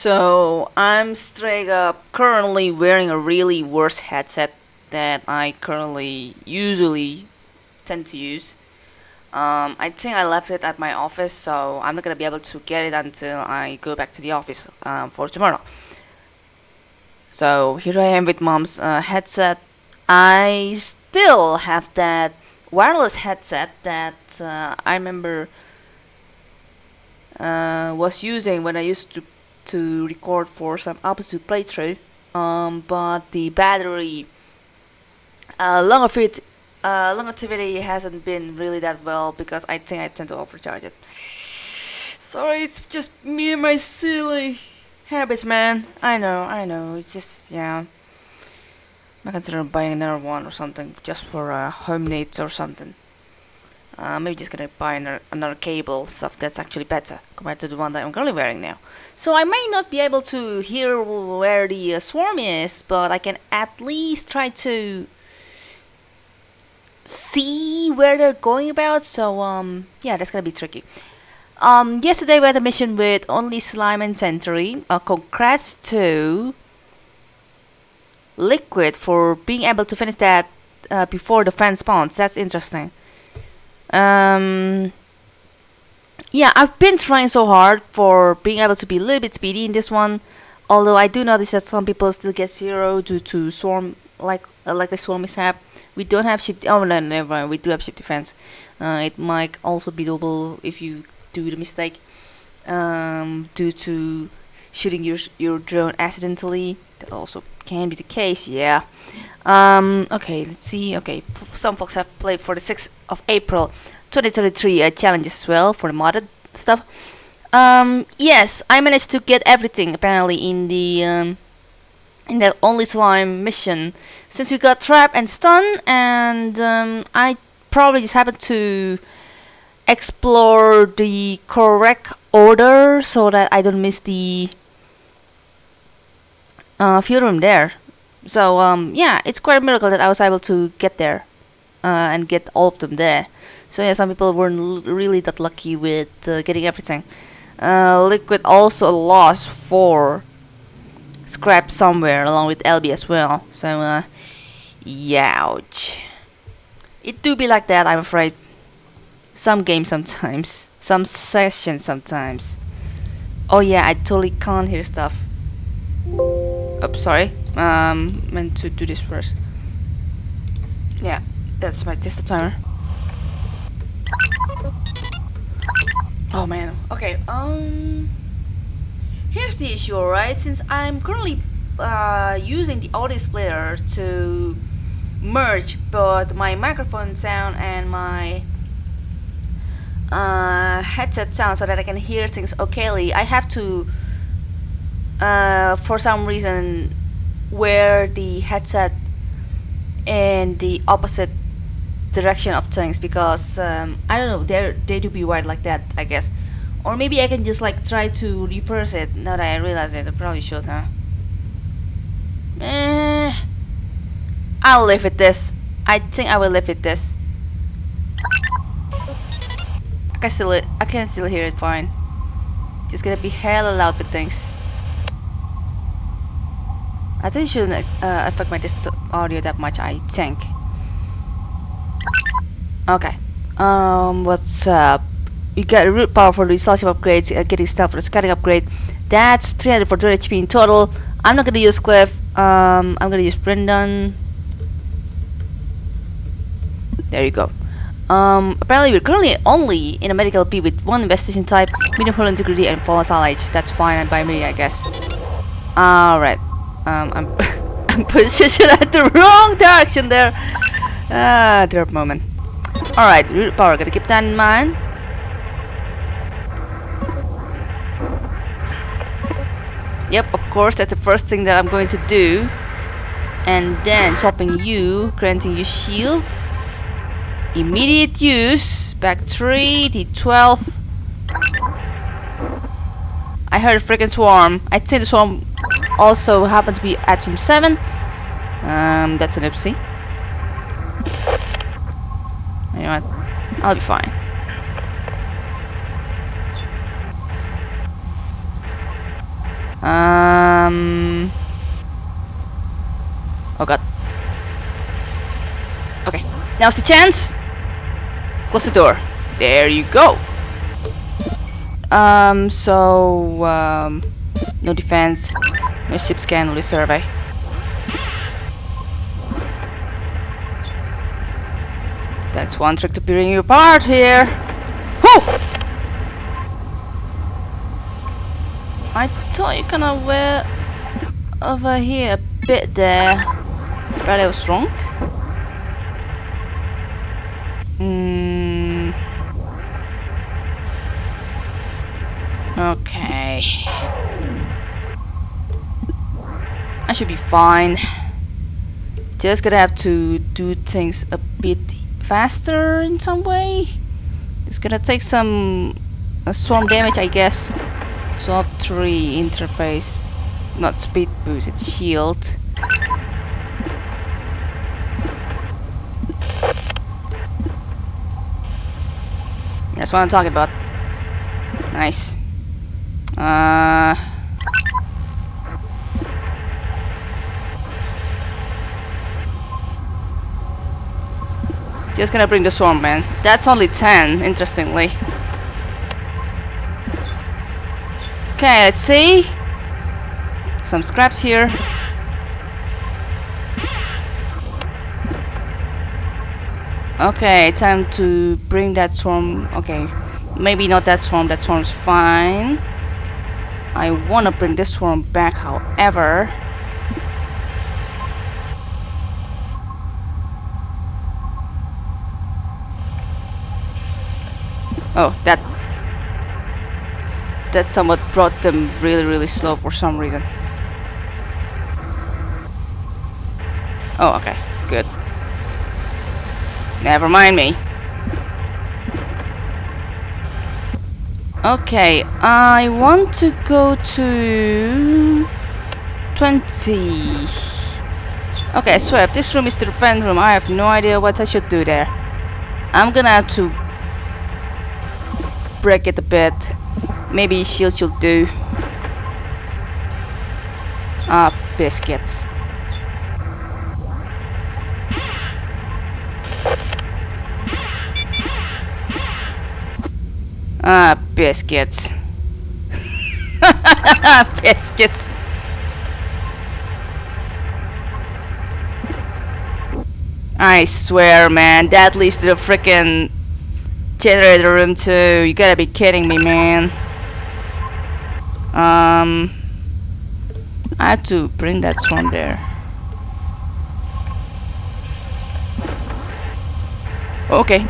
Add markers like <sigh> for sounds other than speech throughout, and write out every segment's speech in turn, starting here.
So I'm straight up currently wearing a really worse headset that I currently usually tend to use. Um, I think I left it at my office, so I'm not gonna be able to get it until I go back to the office um, for tomorrow. So here I am with mom's uh, headset. I still have that wireless headset that uh, I remember uh, was using when I used to to record for some opposite playthrough. Um, but the battery uh, longevity uh, longevity hasn't been really that well because I think I tend to overcharge it. Sorry, it's just me and my silly habits, man. I know, I know. It's just yeah. I consider buying another one or something just for uh, home needs or something. Uh, maybe just gonna buy another, another cable stuff that's actually better compared to the one that I'm currently wearing now. So I may not be able to hear where the uh, swarm is, but I can at least try to see where they're going about. So um, yeah, that's gonna be tricky. Um, yesterday we had a mission with only slime and sentry. Uh, congrats to Liquid for being able to finish that uh, before the friend spawns. That's interesting. Um, yeah, I've been trying so hard for being able to be a little bit speedy in this one. Although I do notice that some people still get zero due to swarm, like uh, like the swarm mishap. We don't have ship. Oh no, never mind. We do have ship defense. Uh, it might also be double if you do the mistake um, due to shooting your your drone accidentally. That also can be the case. Yeah. Um, okay, let's see. Okay, some folks have played for the 6th of April 2023 uh, challenges as well for the modded stuff. Um, yes, I managed to get everything apparently in the um, in the only slime mission. Since we got trap and stun, and um, I probably just happened to explore the correct order so that I don't miss the uh, field room there. So um, yeah, it's quite a miracle that I was able to get there uh, and get all of them there. So yeah, some people weren't really that lucky with uh, getting everything. Uh, Liquid also lost four scrap somewhere along with LB as well. So uh, ouch. It do be like that, I'm afraid. Some games sometimes, <laughs> some sessions sometimes. Oh yeah, I totally can't hear stuff. Oh, sorry. Um, meant to do this first. Yeah, that's my tester timer. Oh man. Okay. Um. Here's the issue, alright? Since I'm currently uh, using the audio splitter to merge both my microphone sound and my uh, headset sound so that I can hear things okayly, I have to uh, for some reason wear the headset in the opposite direction of things because um, I don't know they they do be wired like that I guess. Or maybe I can just like try to reverse it now that I realize it. I probably should huh? Eh, I'll live with this. I think I will live with this. I can still I can still hear it fine. Just gonna be hella loud with things I think it shouldn't uh, affect my audio that much, I think. Okay. Um, what's up? You get root power for the installation upgrades, uh, getting stuff for the scouting upgrade. That's 300 for 200 HP in total. I'm not gonna use Cliff. Um, I'm gonna use Brendan. There you go. Um, apparently we're currently only in a medical P with one investigation type, medium integrity and volatile age. That's fine by me, I guess. Alright. Um, I'm, <laughs> I'm positioned <laughs> at the wrong direction there. Ah, drop moment. Alright, root power, gotta keep that in mind. Yep, of course, that's the first thing that I'm going to do. And then swapping you, granting you shield. Immediate use. Back 3, T12. I heard a freaking swarm. I'd say the swarm also happened to be at room 7. Um, that's an oopsie. You know what? I'll be fine. Um. Oh god. Okay, now's the chance. Close the door. There you go. Um, so, um, no defense, no ship scan, only survey. That's one trick to bring you apart here. Whoo! I thought you kind of were over here a bit there, but I was wrong. Hmm. Okay. I should be fine. Just gonna have to do things a bit faster in some way. It's gonna take some uh, swarm damage, I guess. Swap 3 interface, not speed boost, it's shield. That's what I'm talking about. Nice. Uh. Just gonna bring the swarm man. That's only 10, interestingly. Okay, let's see. Some scraps here. Okay, time to bring that swarm. Okay, maybe not that swarm. That swarm's fine. I want to bring this swarm back, however. Oh, that that somewhat brought them really, really slow for some reason. Oh, okay, good. Never mind me. Okay, I want to go to 20. Okay, so if this room is the vent room, I have no idea what I should do there. I'm gonna have to break it a bit. Maybe shield should do. Ah, biscuits. Ah, biscuits. <laughs> biscuits. I swear, man, that leads to the freaking generator room too. You gotta be kidding me, man. Um, I had to bring that swarm there. Okay,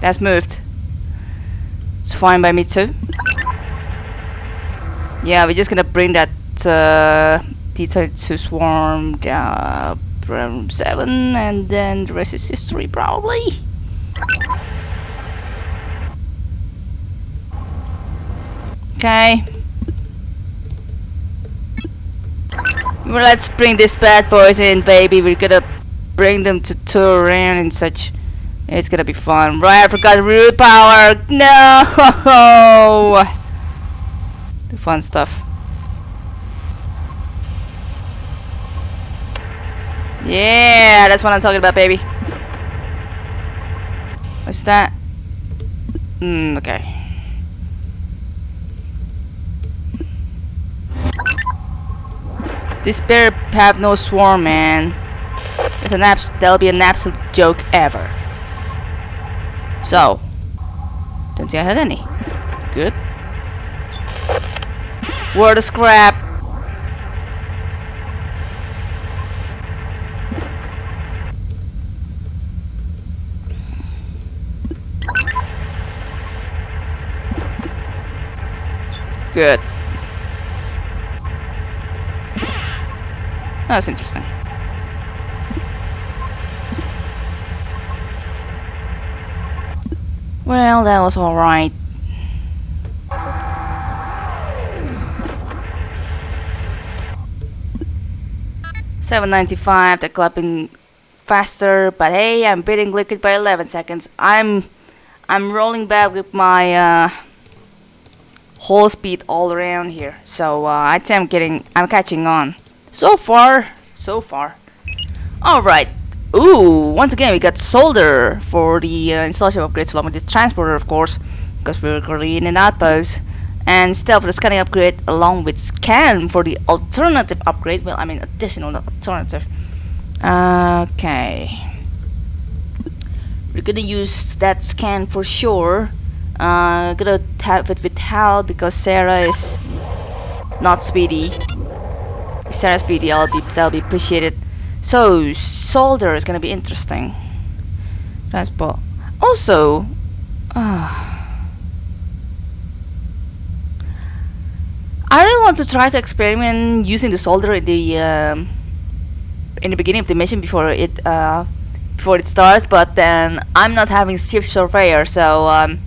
that's moved. It's fine by me too. Yeah, we're just gonna bring that uh, D32 swarm down from 7 and then the rest is history probably. Okay. Well, let's bring these bad boys in, baby. We're gonna bring them to tour around and such. It's gonna be fun. Right, I forgot root power. No! <laughs> The fun stuff. Yeah, that's what I'm talking about, baby. What's that? Hmm, okay. This bear have no swarm, man. It's an abs that'll be an absolute joke ever. So, don't see I had any. Good. Word of scrap. Good. That's interesting. Well, that was alright. Seven ninety five, the clapping faster, but hey, I'm beating Liquid by eleven seconds. I'm I'm rolling back with my uh whole speed all around here. So uh, I think I'm getting, I'm catching on. So far, so far. All right. Ooh, once again we got solder for the uh, installation upgrades along with the transporter, of course, because we're currently in an outpost. And still for the scanning upgrade along with scan for the alternative upgrade. Well, I mean additional, not alternative. Okay. We're gonna use that scan for sure. Uh, gonna tap it with Hal because Sarah is not speedy. If Sarah's speedy, I'll be that'll be appreciated. So solder is gonna be interesting. Transport. Also, uh, I really want to try to experiment using the solder in the um, in the beginning of the mission before it uh, before it starts. But then I'm not having ship surveyor, so um,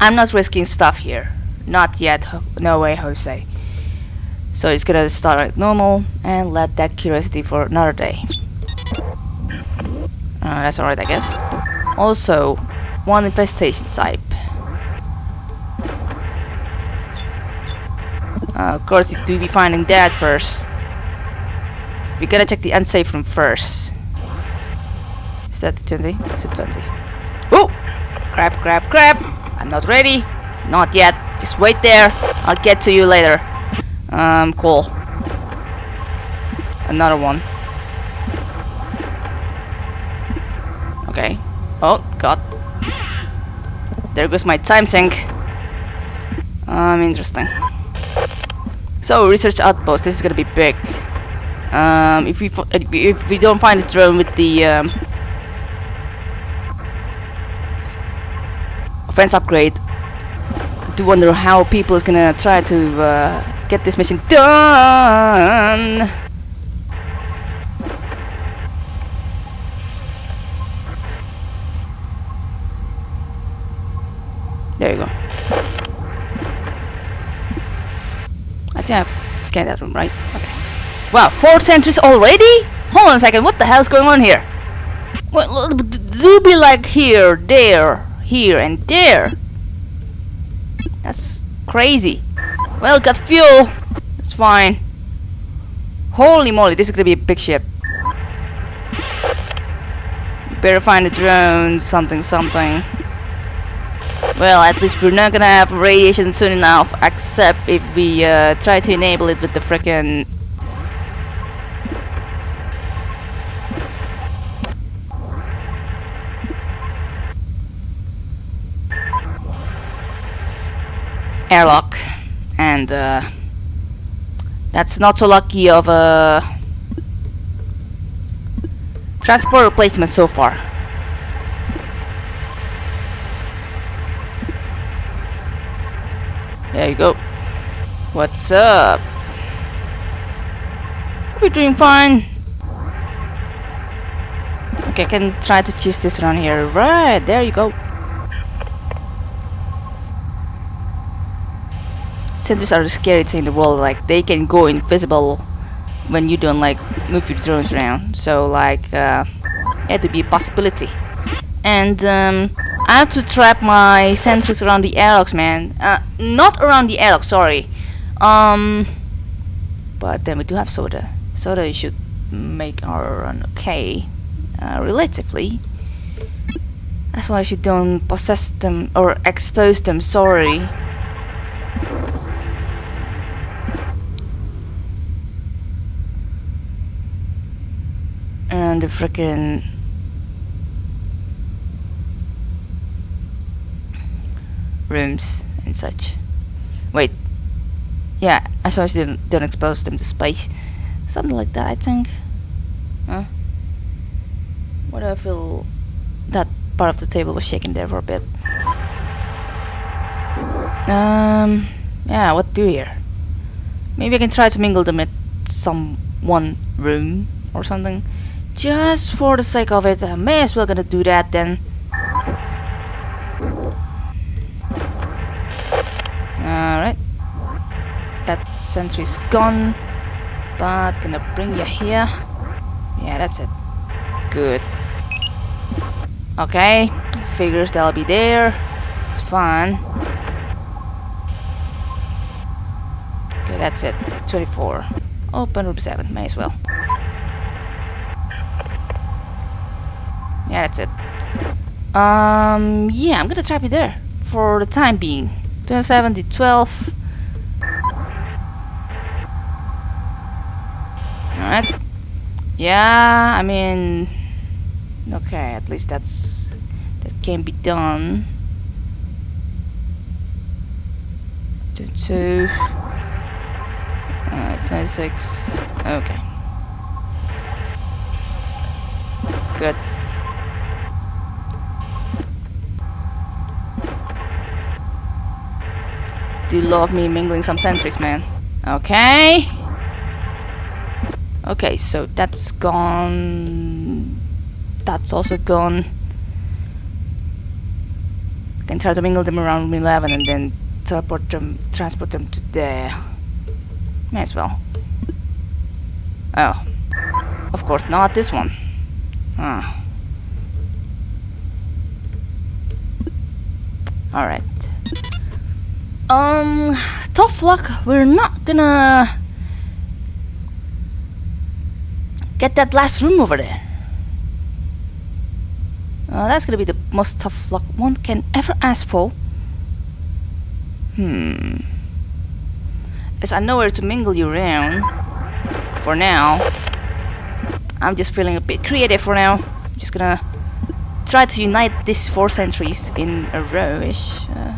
I'm not risking stuff here. Not yet. No way, Jose. So it's gonna start like normal and let that curiosity for another day. Uh, that's alright, I guess. Also, one infestation type. Uh, of course, you do be finding that first. We gotta check the unsafe room first. Is that the 20? That's a 20. Oh! Crap, crap, crap! I'm not ready. Not yet. Just wait there. I'll get to you later. Um, cool. Another one. Okay. Oh, God. There goes my time sink. Um, interesting. So, research outpost. This is gonna be big. Um, if we if we don't find a drone with the um, offense upgrade, I do wonder how people is gonna try to uh, get this mission done. There you go. I think I've scanned that room, right? Okay. Wow, four sentries already? Hold on a second, what the hell's going on here? Well, do be like here, there, here, and there. That's crazy. Well, got fuel. That's fine. Holy moly, this is gonna be a big ship. Better find a drone, something, something. Well, at least we're not gonna have radiation soon enough, except if we uh, try to enable it with the frickin' airlock and uh, that's not so lucky of a transport replacement so far. There you go. What's up? We're doing fine. Okay I can try to cheese this around here. Right there you go sentries are the scary thing in the world like they can go invisible when you don't like move your drones around. So like uh, it had to be a possibility. And um, I have to trap my sentries around the airlocks man. Uh, not around the airlock sorry. Um but then we do have solder. Solder should make our run okay uh, relatively. As long as you don't possess them or expose them sorry the freaking rooms and such. Wait. Yeah, as long as you don't, don't expose them to space. Something like that, I think. Huh? What do I feel? That part of the table was shaking there for a bit. Um, yeah, what do here? Maybe I can try to mingle them at some one room or something. Just for the sake of it, I may as well gonna do that then. Alright. That sentry's gone. But gonna bring you here. Yeah, that's it. Good. Okay. Figures they'll be there. It's fine. Okay, that's it. 24. Open room 7, may as well. Yeah, that's it. Um, yeah, I'm gonna trap you there for the time being. 27 to 12. Alright. Yeah, I mean... Okay, at least that's... That can be done. 22. Uh, 26. Okay. Good. Do you love me mingling some sentries, man? Okay. Okay, so that's gone. That's also gone. Can try to mingle them around 11 and then teleport them, transport them to there. May as well. Oh. Of course not this one. Ah. Alright. Um, tough luck. We're not gonna get that last room over there. Uh, that's gonna be the most tough luck one can ever ask for. Hmm. As I know where to mingle you around. For now. I'm just feeling a bit creative for now. I'm just gonna try to unite these four sentries in a row-ish. Uh,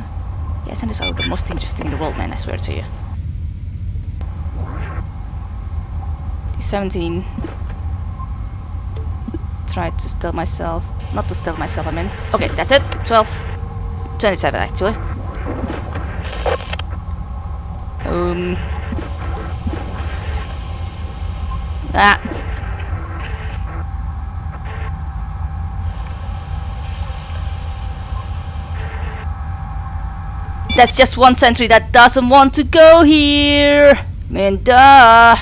these are the most interesting in the world, man, I swear to you. 17. Try to steal myself. Not to steal myself, I mean. Okay, that's it. 12. 27, actually. Um. Ah. That's just one sentry that doesn't want to go here. I mean, duh.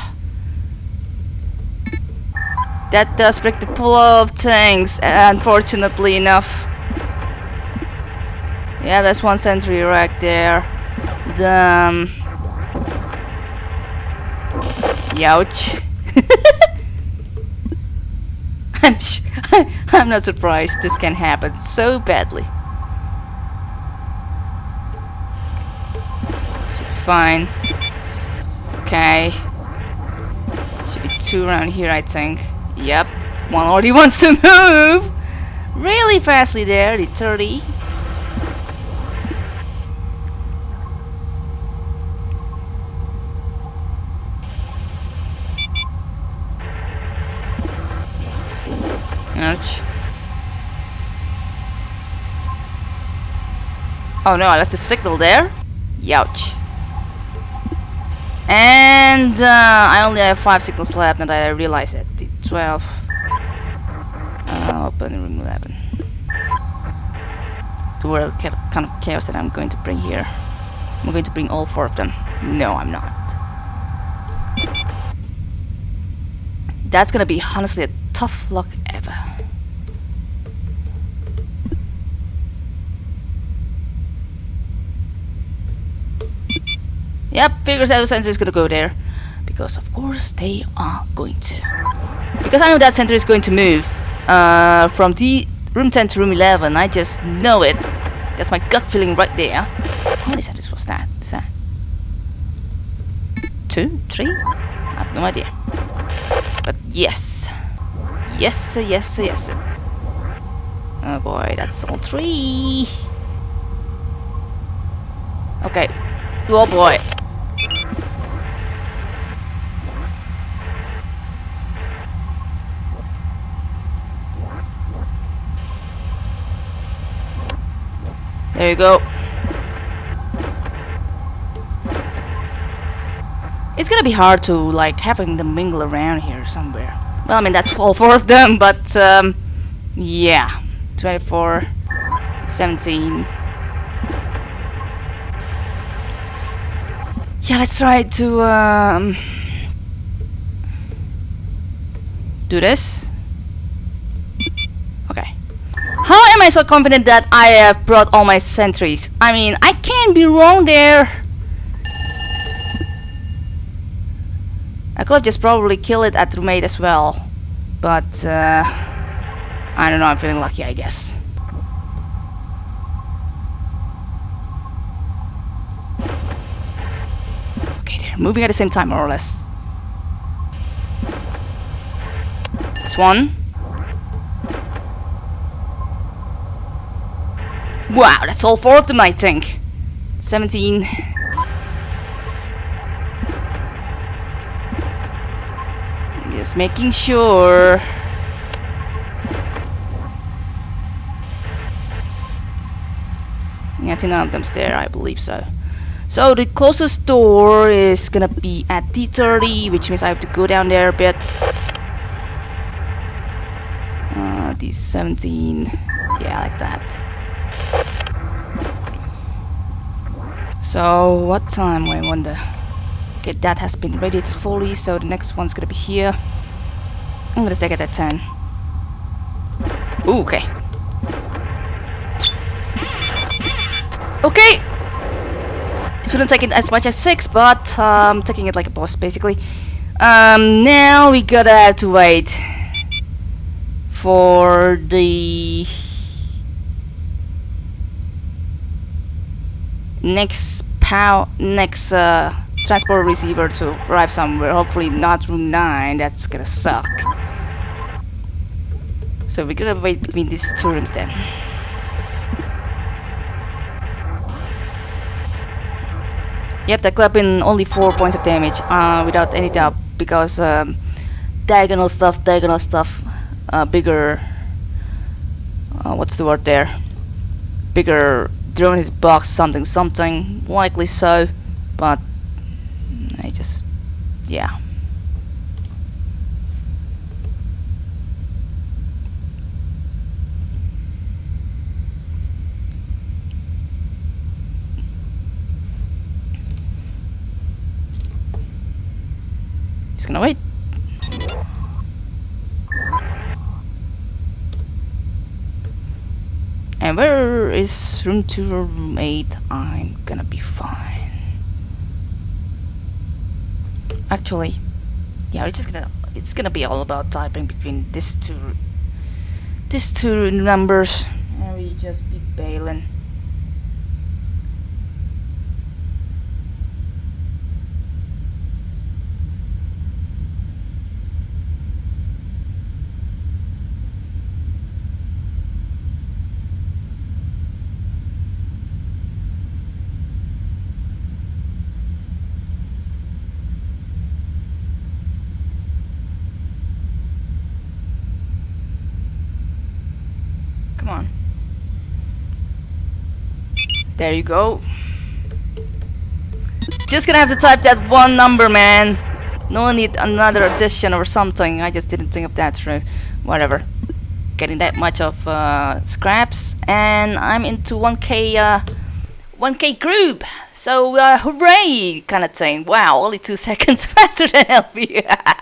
That does break the flow of things, unfortunately enough. Yeah, that's one sentry right there. Damn. Youch. <laughs> I'm, <laughs> I'm not surprised this can happen so badly. Should be fine. Okay. Should be two around here, I think. Yep. One already <laughs> wants to move! Really fastly there, the 30. Ouch. Oh no, I left the signal there. Youch. And uh, I only have five signals left and I realize it. The 12. Uh, open room 11. The world kind of chaos that I'm going to bring here. I'm going to bring all four of them. No, I'm not. That's gonna be honestly a tough luck ever. Yep, figures out sensor is gonna go there. Because of course they are going to. Because I know that sentry is going to move uh, from the room 10 to room 11. I just know it. That's my gut feeling right there. How many sentries was that? Is that two, three? I have no idea. But yes. Yes, yes, yes. Oh boy, that's all three. Okay. Oh boy. There you go. It's gonna be hard to like having them mingle around here somewhere. Well, I mean that's all four of them, but um, yeah, 24, 17. Yeah, let's try to um, do this. Okay. How am so confident that I have brought all my sentries? I mean, I can't be wrong there. I could just probably killed it at roommate as well. But, uh, I don't know, I'm feeling lucky, I guess. Okay, they're moving at the same time, more or less. This one. Wow, that's all four of them, I think. 17. Just making sure. Yeah, I think none of them's there, I believe so. So the closest door is gonna be at D30, which means I have to go down there a bit. Uh, D17, yeah, like that. So what time? I wonder. Okay, that has been radiated fully, so the next one's gonna be here. I'm gonna take it at 10. Ooh, okay. Okay! Shouldn't take it as much as 6, but um, taking it like a boss, basically. Um, now we gotta have to wait for the next pow next uh, transport receiver to arrive somewhere. Hopefully not room 9. That's gonna suck. So we're gonna wait between these two rooms then. Yep, that could have been only 4 points of damage, uh, without any doubt, because um, diagonal stuff, diagonal stuff, uh, bigger, uh, what's the word there? Bigger drone hit box, something, something, likely so, but I just, yeah. Just gonna wait. Where is room 2 or room 8? I'm gonna be fine. Actually, yeah, it's just gonna it's gonna be all about typing between these two these two numbers and we just be bailing. Come on. There you go. Just gonna have to type that one number, man. No need another addition or something. I just didn't think of that. Whatever. Getting that much of uh, scraps, and I'm into 1k, uh, 1k group. So uh, hooray, kind of thing. Wow, only two <laughs> seconds faster than LP. <laughs>